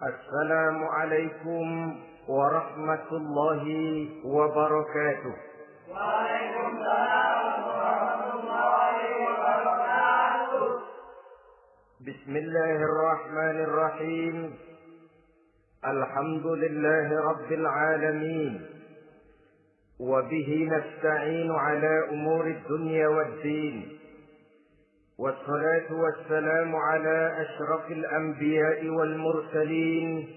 السلام عليكم ورحمة الله وبركاته. وعليكم السلام ورحمة الله وبركاته. بسم الله الرحمن الرحيم. الحمد لله رب العالمين. وبه نستعين على أمور الدنيا والدين. والصلاة والسلام على أشرف الأنبياء والمرسلين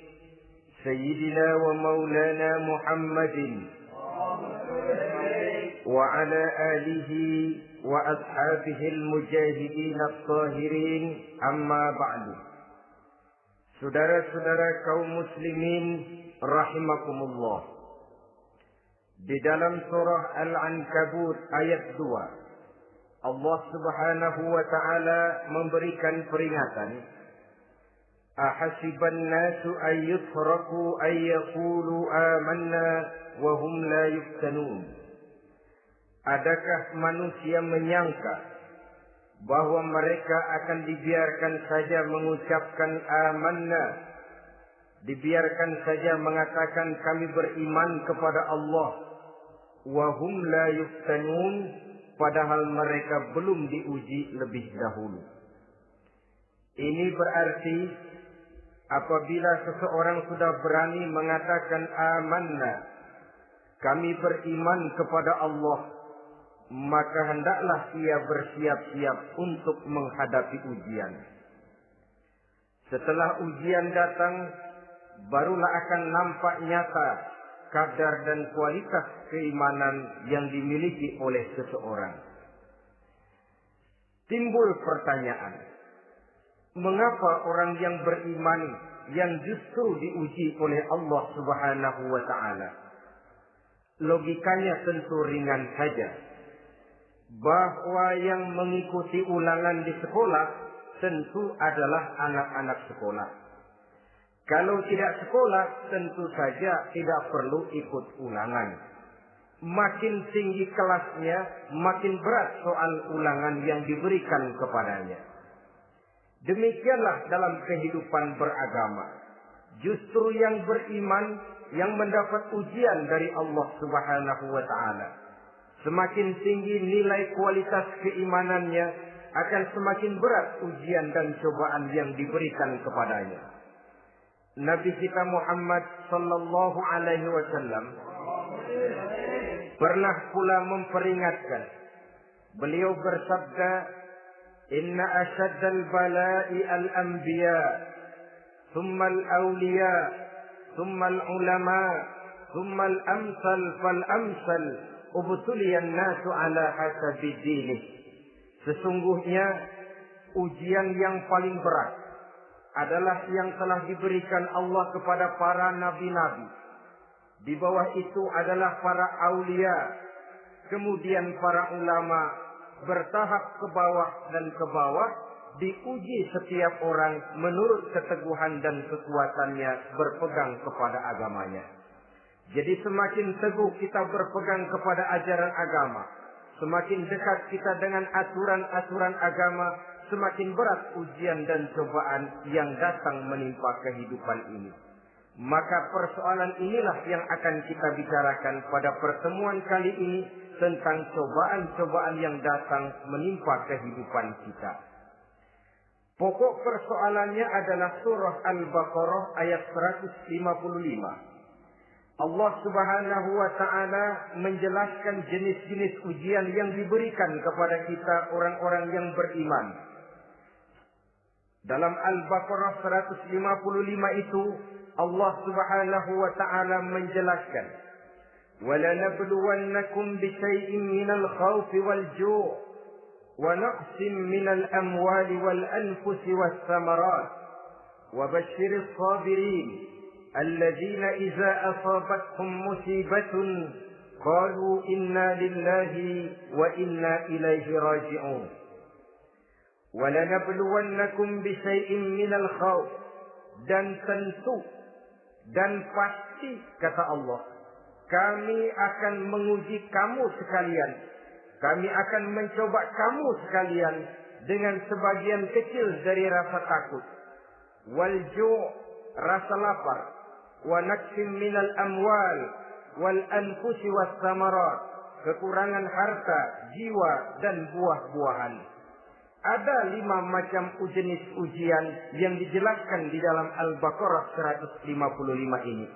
سيدنا ومولانا محمد وعلى آله وأصحابه المجاهدين الطاهرين أما بعد Saudara-saudara kaum muslimin rahimakumullah. Di dalam surah Al-Ankabut ayat 2 Allah Subhanahu wa taala memberikan peringatan. Ahasiban nasu ay yutraku ay yaqulu amanna wa hum la yuftanun. Adakah manusia menyangka bahwa mereka akan dibiarkan saja mengucapkan amanna dibiarkan saja mengatakan kami beriman kepada Allah wa hum la yuftanun padahal mereka belum diuji lebih dahulu ini berarti apabila seseorang sudah berani mengatakan amanna kami beriman kepada Allah maka hendaklah ia bersiap-siap untuk menghadapi ujian. Setelah ujian datang, barulah akan nampak nyata kadar dan kualitas keimanan yang dimiliki oleh seseorang. Timbul pertanyaan, mengapa orang yang beriman yang justru diuji oleh Allah Subhanahu wa taala? Logikanya tentu ringan saja bahwa yang mengikuti ulangan di sekolah tentu adalah anak-anak sekolah. Kalau tidak sekolah, tentu saja tidak perlu ikut ulangan. Makin tinggi kelasnya, makin berat soal ulangan yang diberikan kepadanya. Demikianlah dalam kehidupan beragama. Justru yang beriman yang mendapat ujian dari Allah Subhanahu wa taala Semakin tinggi nilai kualitas keimanannya, akan semakin berat ujian dan cobaan yang diberikan kepadanya. Nabi kita Muhammad sallallahu alaihi wasallam pernah pula memperingatkan. Beliau bersabda, "Inna ashaddal bala'i al-anbiya, thumma al-awliya, thumma al-ulama, thumma al-amsal fal-amsal." ubtuliyan nasu ala hasabi dinih. Sesungguhnya ujian yang paling berat adalah yang telah diberikan Allah kepada para nabi-nabi. Di bawah itu adalah para aulia, kemudian para ulama bertahap ke bawah dan ke bawah diuji setiap orang menurut keteguhan dan kekuatannya berpegang kepada agamanya. Jadi semakin teguh kita berpegang kepada ajaran agama, semakin dekat kita dengan aturan-aturan agama, semakin berat ujian dan cobaan yang datang menimpa kehidupan ini. Maka persoalan inilah yang akan kita bicarakan pada pertemuan kali ini tentang cobaan-cobaan yang datang menimpa kehidupan kita. Pokok persoalannya adalah surah Al-Baqarah ayat 155. Allah Subhanahu wa taala menjelaskan jenis-jenis ujian yang diberikan kepada kita orang-orang yang beriman. Dalam Al-Baqarah 155 itu Allah Subhanahu wa taala menjelaskan وَلَنَبْلُوَنَّكُمْ بِشَيْءٍ مِنَ الْخَوْفِ وَالْجُوعِ وَنَقْصٍ مِنَ الْأَمْوَالِ وَالْأَنفُسِ وَالثَّمَرَاتِ وَبَشِّرِ الصَّابِرِينَ الذين إذا أصابتهم مصيبة قالوا إنا لله وإنا إليه راجعون Walanabluwannakum bisayin minal khawf. Dan tentu dan pasti kata Allah, kami akan menguji kamu sekalian. Kami akan mencoba kamu sekalian dengan sebagian kecil dari rasa takut. Walju rasa lapar, Wanaksim minal amwal wal anfusi was samarat, kekurangan harta, jiwa dan buah-buahan. Ada lima macam jenis ujian yang dijelaskan di dalam Al-Baqarah 155 ini.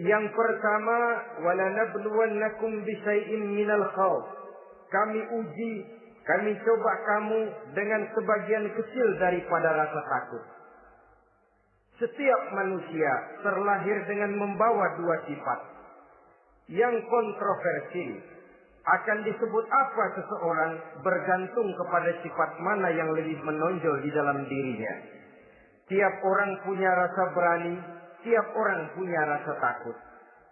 Yang pertama, walanabluwannakum bisyai'in minal khawf. Kami uji, kami coba kamu dengan sebagian kecil daripada rasa takut. Setiap manusia terlahir dengan membawa dua sifat. Yang kontroversi akan disebut apa seseorang bergantung kepada sifat mana yang lebih menonjol di dalam dirinya. Tiap orang punya rasa berani, tiap orang punya rasa takut.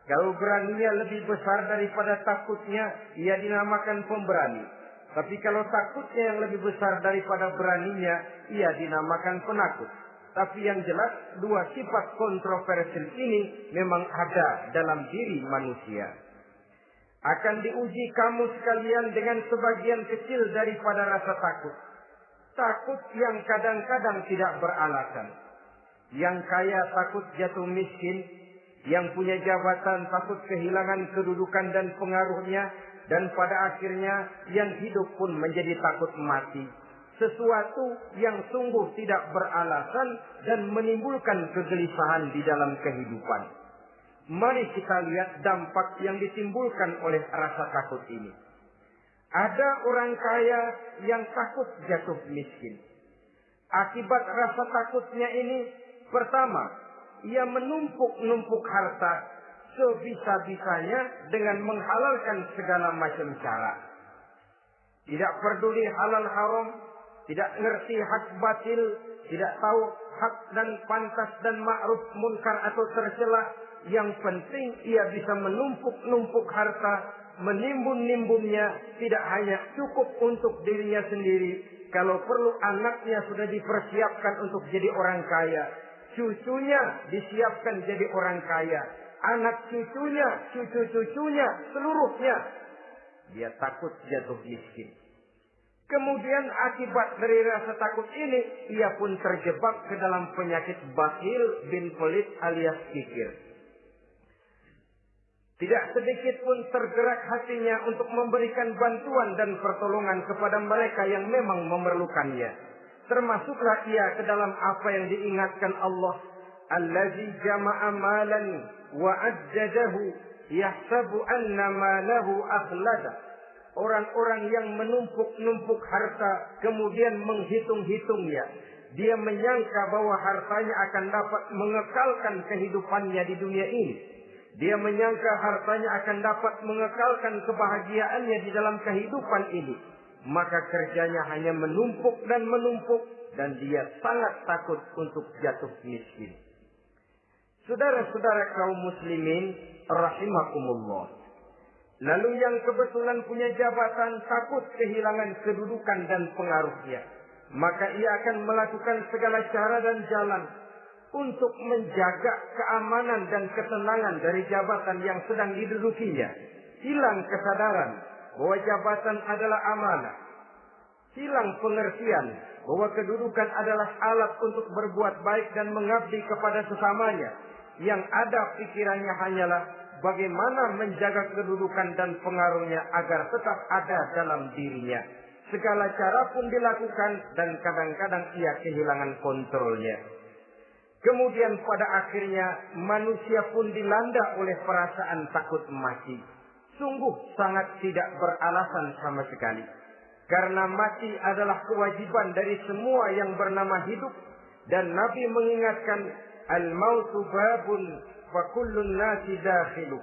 Kalau beraninya lebih besar daripada takutnya, ia dinamakan pemberani. Tapi kalau takutnya yang lebih besar daripada beraninya, ia dinamakan penakut. Tapi yang jelas dua sifat kontroversial ini memang ada dalam diri manusia. Akan diuji kamu sekalian dengan sebagian kecil daripada rasa takut. Takut yang kadang-kadang tidak beralasan. Yang kaya takut jatuh miskin. Yang punya jabatan takut kehilangan kedudukan dan pengaruhnya. Dan pada akhirnya yang hidup pun menjadi takut mati sesuatu yang sungguh tidak beralasan dan menimbulkan kegelisahan di dalam kehidupan. Mari kita lihat dampak yang ditimbulkan oleh rasa takut ini. Ada orang kaya yang takut jatuh miskin. Akibat rasa takutnya ini, pertama, ia menumpuk-numpuk harta sebisa-bisanya dengan menghalalkan segala macam cara. Tidak peduli halal haram, tidak ngerti hak batil, tidak tahu hak dan pantas dan ma'ruf munkar atau tercela. Yang penting ia bisa menumpuk-numpuk harta, menimbun-nimbunnya, tidak hanya cukup untuk dirinya sendiri. Kalau perlu anaknya sudah dipersiapkan untuk jadi orang kaya. Cucunya disiapkan jadi orang kaya. Anak cucunya, cucu-cucunya, seluruhnya. Dia takut jatuh miskin. Kemudian akibat dari rasa takut ini, ia pun terjebak ke dalam penyakit bakhil bin pelit alias kikir. Tidak sedikit pun tergerak hatinya untuk memberikan bantuan dan pertolongan kepada mereka yang memang memerlukannya. Termasuklah ia ke dalam apa yang diingatkan Allah. Allazi jama'a malan wa ajjadahu yahsabu anna malahu akhlada orang-orang yang menumpuk-numpuk harta kemudian menghitung-hitungnya. Dia menyangka bahwa hartanya akan dapat mengekalkan kehidupannya di dunia ini. Dia menyangka hartanya akan dapat mengekalkan kebahagiaannya di dalam kehidupan ini. Maka kerjanya hanya menumpuk dan menumpuk dan dia sangat takut untuk jatuh miskin. Saudara-saudara kaum muslimin rahimakumullah. Lalu yang kebetulan punya jabatan takut kehilangan kedudukan dan pengaruhnya. Maka ia akan melakukan segala cara dan jalan untuk menjaga keamanan dan ketenangan dari jabatan yang sedang didudukinya. Hilang kesadaran bahwa jabatan adalah amanah. Hilang pengertian bahwa kedudukan adalah alat untuk berbuat baik dan mengabdi kepada sesamanya. Yang ada pikirannya hanyalah bagaimana menjaga kedudukan dan pengaruhnya agar tetap ada dalam dirinya. Segala cara pun dilakukan dan kadang-kadang ia kehilangan kontrolnya. Kemudian pada akhirnya manusia pun dilanda oleh perasaan takut mati. Sungguh sangat tidak beralasan sama sekali. Karena mati adalah kewajiban dari semua yang bernama hidup. Dan Nabi mengingatkan, Al-mautu babun fakullun nasi dakhilu.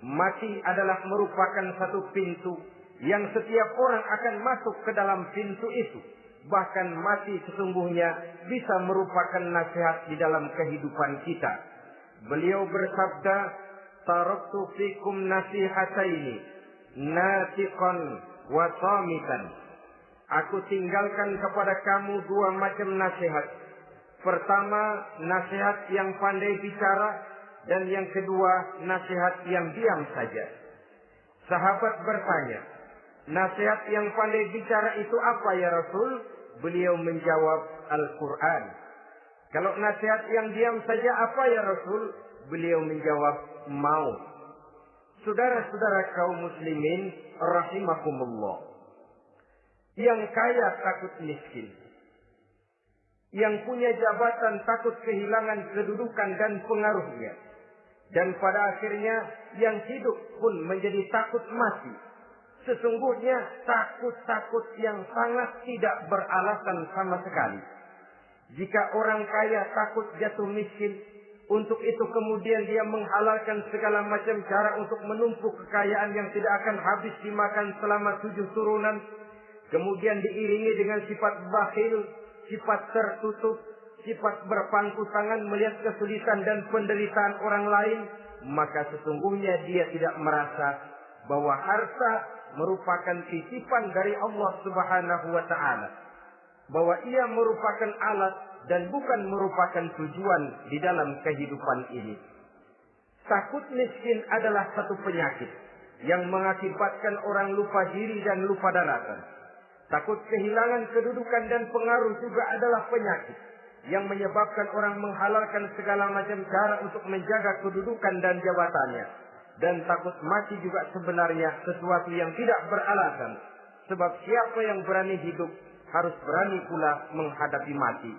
Mati adalah merupakan satu pintu yang setiap orang akan masuk ke dalam pintu itu. Bahkan mati sesungguhnya bisa merupakan nasihat di dalam kehidupan kita. Beliau bersabda, Taraktu fikum nasihataini, natiqan wa samitan. Aku tinggalkan kepada kamu dua macam nasihat. Pertama, nasihat yang pandai bicara dan yang kedua nasihat yang diam saja. Sahabat bertanya, nasihat yang pandai bicara itu apa ya Rasul? Beliau menjawab Al-Quran. Kalau nasihat yang diam saja apa ya Rasul? Beliau menjawab, mau. Saudara-saudara kaum muslimin, rahimakumullah. Yang kaya takut miskin. Yang punya jabatan takut kehilangan kedudukan dan pengaruhnya. Dan pada akhirnya yang hidup pun menjadi takut mati. Sesungguhnya takut-takut yang sangat tidak beralasan sama sekali. Jika orang kaya takut jatuh miskin, untuk itu kemudian dia menghalalkan segala macam cara untuk menumpuk kekayaan yang tidak akan habis dimakan selama tujuh turunan. Kemudian diiringi dengan sifat bakhil, sifat tertutup, sifat berpangku tangan melihat kesulitan dan penderitaan orang lain, maka sesungguhnya dia tidak merasa bahwa harta merupakan titipan dari Allah Subhanahu wa taala. Bahwa ia merupakan alat dan bukan merupakan tujuan di dalam kehidupan ini. Takut miskin adalah satu penyakit yang mengakibatkan orang lupa diri dan lupa daratan. Takut kehilangan kedudukan dan pengaruh juga adalah penyakit yang menyebabkan orang menghalalkan segala macam cara untuk menjaga kedudukan dan jabatannya. Dan takut mati juga sebenarnya sesuatu yang tidak beralasan. Sebab siapa yang berani hidup harus berani pula menghadapi mati.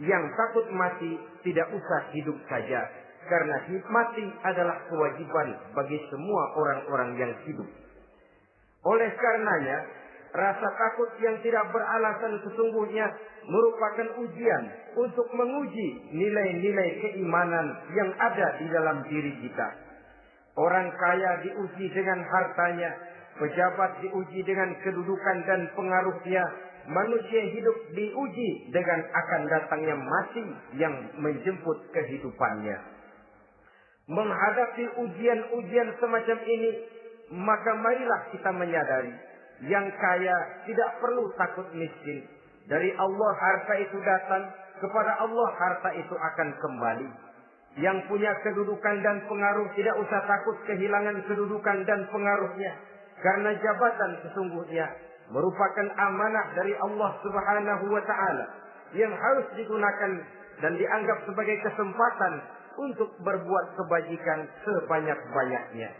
Yang takut mati tidak usah hidup saja. Karena mati adalah kewajiban bagi semua orang-orang yang hidup. Oleh karenanya, rasa takut yang tidak beralasan sesungguhnya merupakan ujian untuk menguji nilai-nilai keimanan yang ada di dalam diri kita. Orang kaya diuji dengan hartanya, pejabat diuji dengan kedudukan dan pengaruhnya, manusia hidup diuji dengan akan datangnya mati yang menjemput kehidupannya. Menghadapi ujian-ujian semacam ini, maka marilah kita menyadari yang kaya tidak perlu takut miskin. Dari Allah harta itu datang, kepada Allah harta itu akan kembali. Yang punya kedudukan dan pengaruh tidak usah takut kehilangan kedudukan dan pengaruhnya. Karena jabatan sesungguhnya merupakan amanah dari Allah Subhanahu wa taala yang harus digunakan dan dianggap sebagai kesempatan untuk berbuat kebajikan sebanyak-banyaknya.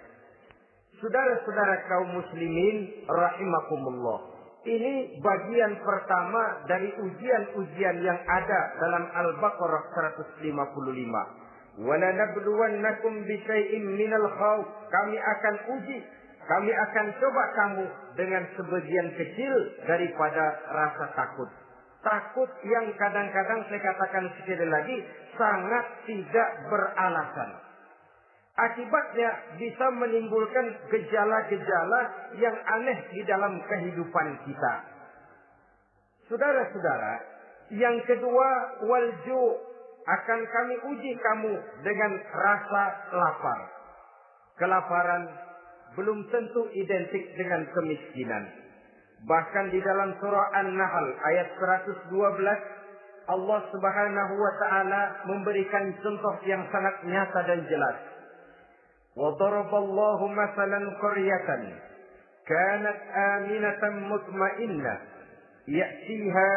Saudara-saudara kaum muslimin rahimakumullah. Ini bagian pertama dari ujian-ujian yang ada dalam Al-Baqarah 155. وَلَنَبْلُوَنَّكُمْ بِشَيْءٍ مِنَ الْخَوْفِ Kami akan uji, kami akan coba kamu dengan sebagian kecil daripada rasa takut. Takut yang kadang-kadang saya katakan sekali lagi sangat tidak beralasan. Akibatnya bisa menimbulkan gejala-gejala yang aneh di dalam kehidupan kita. Saudara-saudara, yang kedua walju akan kami uji kamu dengan rasa lapar. Kelaparan belum tentu identik dengan kemiskinan. Bahkan di dalam surah An-Nahl ayat 112 Allah Subhanahu wa taala memberikan contoh yang sangat nyata dan jelas. Wa daraballahu masalan qaryatan kanat aminatan mutmainnah ya'tiha